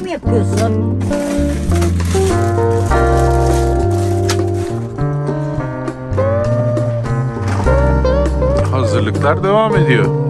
mi yapıyorsun? Hazırlıklar devam ediyor.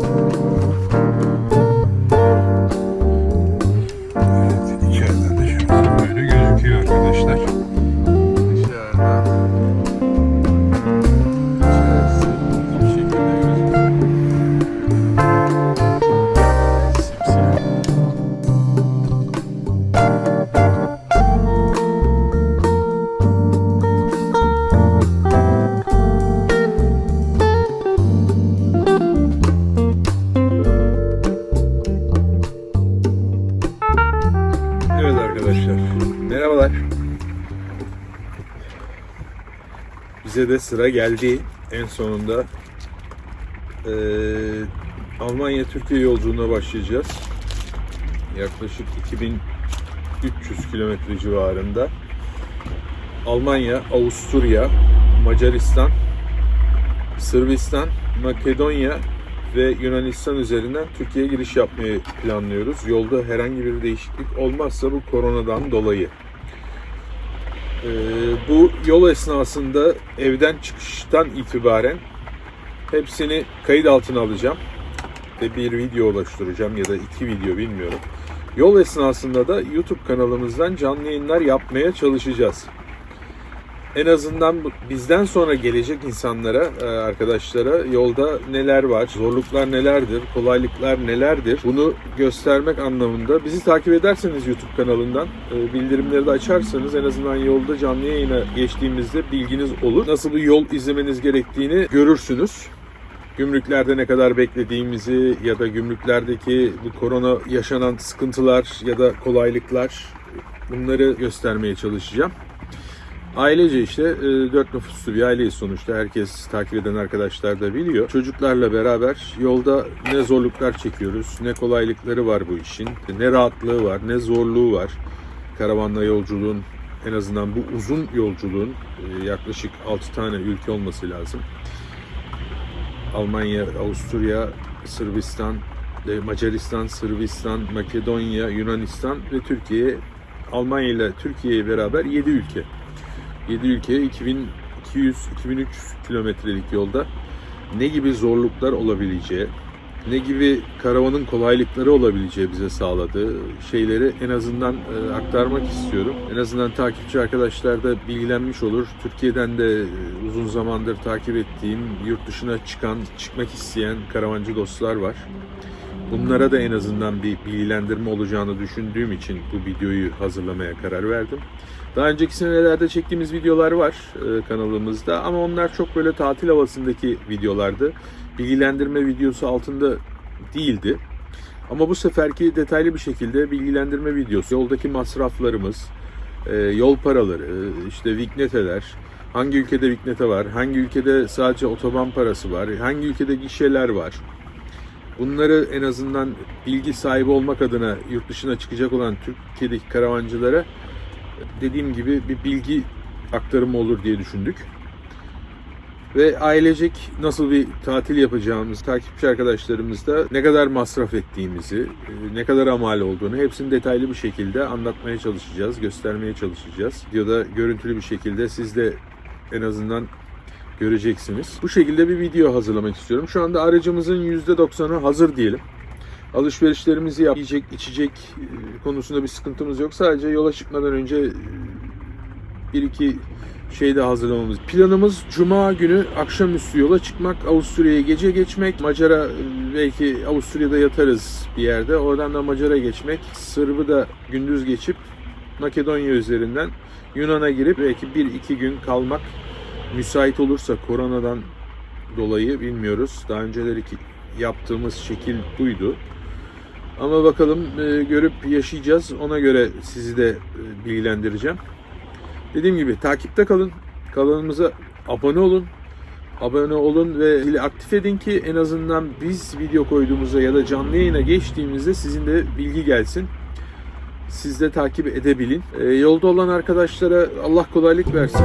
Arkadaşlar, merhabalar. Bize de sıra geldi en sonunda. Ee, Almanya-Türkiye yolculuğuna başlayacağız. Yaklaşık 2300 kilometre civarında. Almanya, Avusturya, Macaristan, Sırbistan, Makedonya ve Yunanistan üzerinden Türkiye'ye giriş yapmayı planlıyoruz. Yolda herhangi bir değişiklik olmazsa bu koronadan dolayı. Ee, bu yol esnasında evden çıkıştan itibaren hepsini kayıt altına alacağım ve bir video oluşturacağım ya da iki video bilmiyorum. Yol esnasında da YouTube kanalımızdan canlı yayınlar yapmaya çalışacağız en azından bizden sonra gelecek insanlara, e, arkadaşlara yolda neler var, zorluklar nelerdir, kolaylıklar nelerdir bunu göstermek anlamında bizi takip ederseniz YouTube kanalından e, bildirimleri de açarsanız en azından yolda canlı yayına geçtiğimizde bilginiz olur. Nasıl bir yol izlemeniz gerektiğini görürsünüz. Gümrüklerde ne kadar beklediğimizi ya da gümrüklerdeki bu korona yaşanan sıkıntılar ya da kolaylıklar bunları göstermeye çalışacağım. Ailece işte e, dört nüfuslu bir aileyiz sonuçta. Herkes takip eden arkadaşlar da biliyor. Çocuklarla beraber yolda ne zorluklar çekiyoruz, ne kolaylıkları var bu işin, ne rahatlığı var, ne zorluğu var. Karavanla yolculuğun en azından bu uzun yolculuğun e, yaklaşık 6 tane ülke olması lazım. Almanya, Avusturya, Sırbistan, e, Macaristan, Sırbistan, Makedonya, Yunanistan ve Türkiye. Almanya ile Türkiye'ye beraber 7 ülke. 7 ülkeye 2200-2300 kilometrelik yolda ne gibi zorluklar olabileceği, ne gibi karavanın kolaylıkları olabileceği bize sağladığı şeyleri en azından e, aktarmak istiyorum. En azından takipçi arkadaşlar da bilgilenmiş olur. Türkiye'den de e, uzun zamandır takip ettiğim, yurt dışına çıkan, çıkmak isteyen karavancı dostlar var. Bunlara da en azından bir bilgilendirme olacağını düşündüğüm için bu videoyu hazırlamaya karar verdim. Daha önceki senelerde çektiğimiz videolar var e, kanalımızda ama onlar çok böyle tatil havasındaki videolardı. Bilgilendirme videosu altında değildi. Ama bu seferki detaylı bir şekilde bilgilendirme videosu, yoldaki masraflarımız, e, yol paraları, işte vikneteler, hangi ülkede viknete var, hangi ülkede sadece otoban parası var, hangi ülkede gişeler var. Bunları en azından bilgi sahibi olmak adına yurt dışına çıkacak olan Türkiye'deki karavancılara dediğim gibi bir bilgi aktarımı olur diye düşündük. Ve ailecek nasıl bir tatil yapacağımız, takipçi arkadaşlarımızda ne kadar masraf ettiğimizi, e, ne kadar amal olduğunu hepsini detaylı bir şekilde anlatmaya çalışacağız, göstermeye çalışacağız. Videoda görüntülü bir şekilde siz de en azından göreceksiniz. Bu şekilde bir video hazırlamak istiyorum. Şu anda aracımızın %90'ı hazır diyelim. Alışverişlerimizi yap, yiyecek, içecek e, konusunda bir sıkıntımız yok. Sadece yola çıkmadan önce e, bir iki şey de hazırlamamız. Planımız Cuma günü akşamüstü yola çıkmak, Avusturya'ya gece geçmek. Macara e, belki Avusturya'da yatarız bir yerde. Oradan da Macara geçmek. Sırbı da gündüz geçip Makedonya üzerinden Yunan'a girip belki bir iki gün kalmak müsait olursa koronadan dolayı bilmiyoruz. Daha önceleri yaptığımız şekil buydu. Ama bakalım e, görüp yaşayacağız. Ona göre sizi de e, bilgilendireceğim. Dediğim gibi takipte kalın. Kanalımıza abone olun. Abone olun ve zili aktif edin ki en azından biz video koyduğumuzda ya da canlı yayına geçtiğimizde sizin de bilgi gelsin. Siz de takip edebilin. E, yolda olan arkadaşlara Allah kolaylık versin.